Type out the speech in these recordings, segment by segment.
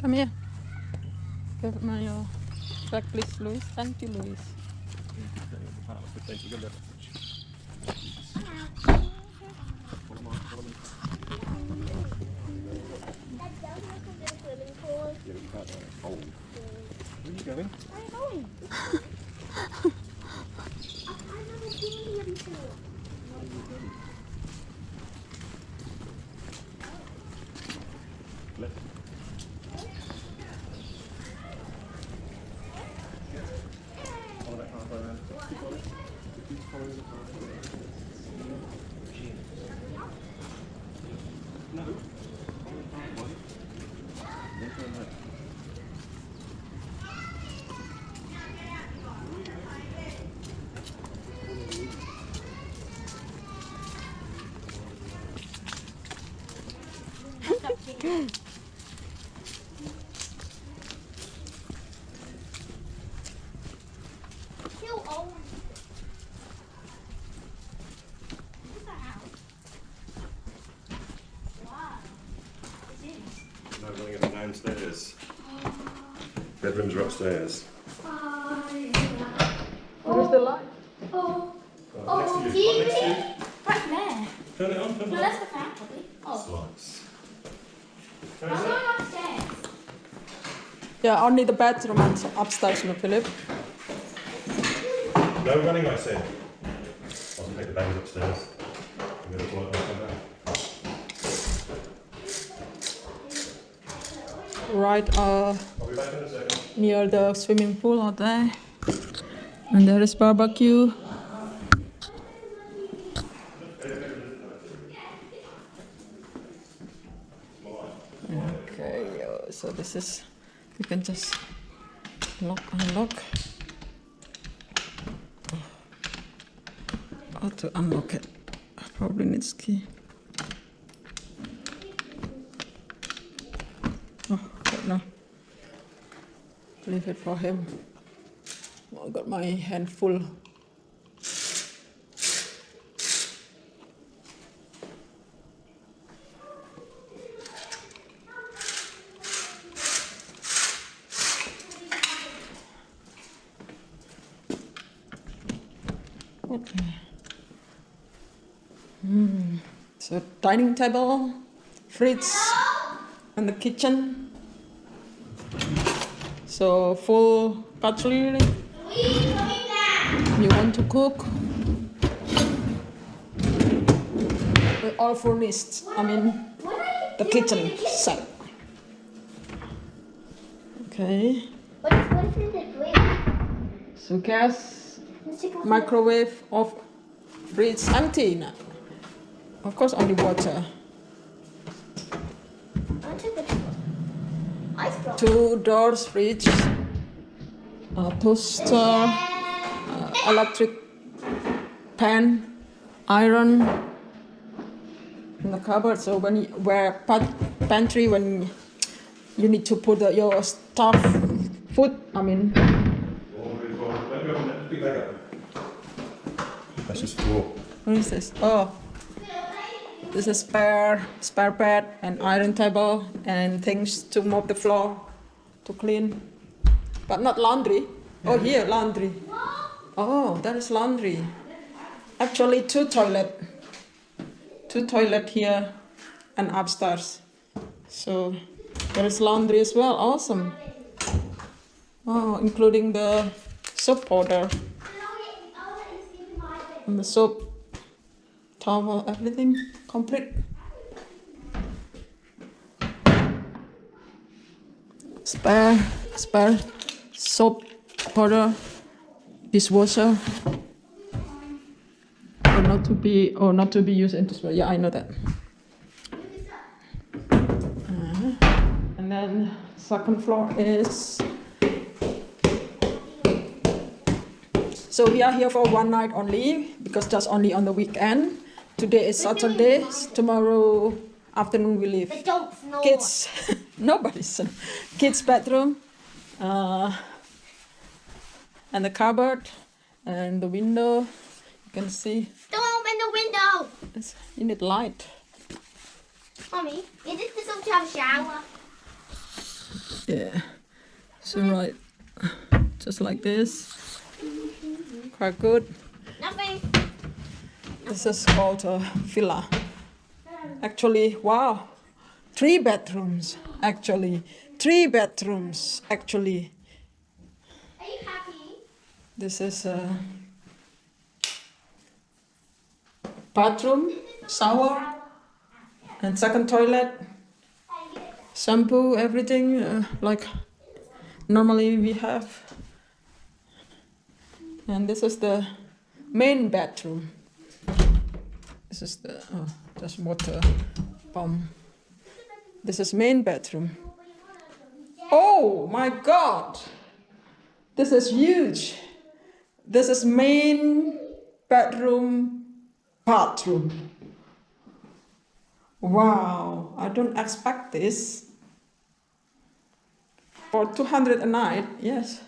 Come here. Geef het maar jou. Please Louis. Louis. Where are you going? The path. No. Follow the pathway. Then turn left. Heel old. What's that house? Wow. It is. No, we're going to go downstairs. Bedrooms are upstairs. Where's the light? Oh, Right, Oh, next to you. Right next to you. Oh, oh, oh, right there. Turn it on. Turn No, it on. that's the fan, probably. Oh, Slice. Turn I'm going upstairs. Yeah, only the bathroom and upstairs, no, Philip. No running, I said. I'll take the bags upstairs. I'm going to pull it come. Right uh, I'll be back in a second. near the swimming pool out there. And there is barbecue. So this is, you can just lock, unlock. How to unlock it? I probably needs key. Oh, no. Leave it for him. Oh, I got my hand full. Okay. Hmm. So dining table, fridge, and the kitchen. So full cutlery. You want to cook? We're all furnished. I mean, the kitchen set. Okay. What is, what is in the fridge? So gas, Let's take off microwave, of fridge now. Of course, water. the- block. Two doors, fridge, a toaster, uh, electric pan, iron in the cupboard. So when you where pantry when you need to put the, your stuff, food. I mean, That's just floor. what is this? Oh, this is spare spare bed and iron table and things to mop the floor, to clean, but not laundry. Oh, here laundry. Oh, that is laundry. Actually, two toilet, two toilet here, and upstairs. So there is laundry as well. Awesome. Oh, including the soap powder and the soap, towel, everything complete. Spare, spare soap powder, dishwasher, or not to be or not to be used in dishwasher. Yeah, I know that. Uh-huh. And then second floor is. So we are here for one night only because that's only on the weekend. Today is Saturday. Tomorrow afternoon we leave. But don't snore. Kids Nobody's kids' bedroom, uh, and the cupboard, and the window. You can see Don't open the window. it's, you need light. Mommy, is this supposed to have a shower? Yeah. So right, just like this. Quite good. Nothing. This is called a villa. Actually, wow, three bedrooms. Actually, three bedrooms. Actually, Are you happy? this is a bathroom, shower, and second toilet. Shampoo, everything uh, like normally we have. And this is the main bathroom. This is the oh, just water pump. This is main bathroom. Oh my God! This is huge. This is main bedroom, bathroom. Wow! I don't expect this. For 200 a night, yes.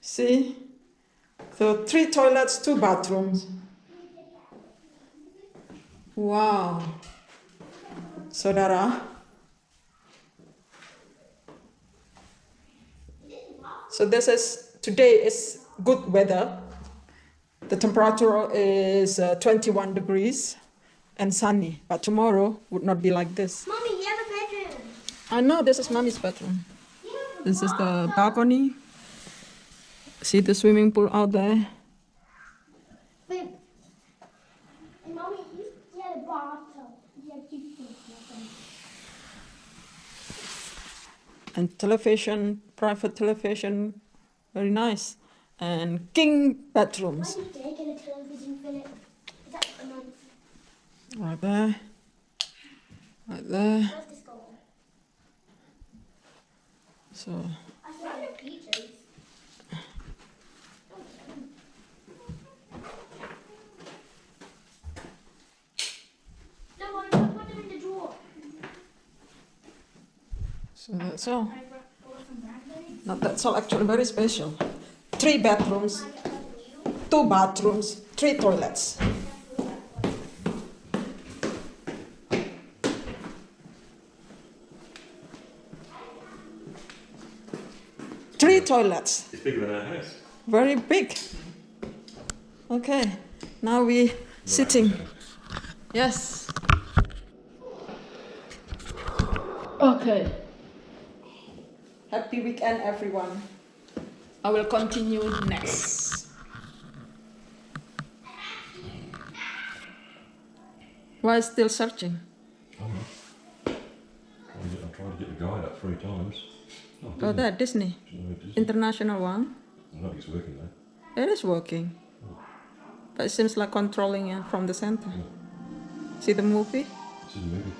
See? So three toilets, two bathrooms. Wow. Saudara. So this is today is good weather. The temperature is uh, 21 degrees and sunny, but tomorrow would not be like this. Mommy, you have a bedroom. I know this is mommy's bedroom. This is the balcony. See the swimming pool out there. And mommy, you you had a bathtub. You had two things. and television, private television, very nice, and king bedrooms Why did you get a television, Philip? Is that a month? right there, right there. So I saw the peaches. No, Mommy, put them in the drawer. Uh, so that's all. Not that's all. Actually, very special. Three bedrooms, two bathrooms, three toilets. Three toilets. It's bigger than our house. Very big. Okay, now we sitting. Yes. Okay. Happy weekend, everyone. I will continue next. Why still searching? Oh. I'm trying to get the guide up three times. Oh, Oh, that Disney No, it isn't. international one. I don't think it's working though. It is working, oh. but it seems like controlling it from the center. See the movie? This is a movie.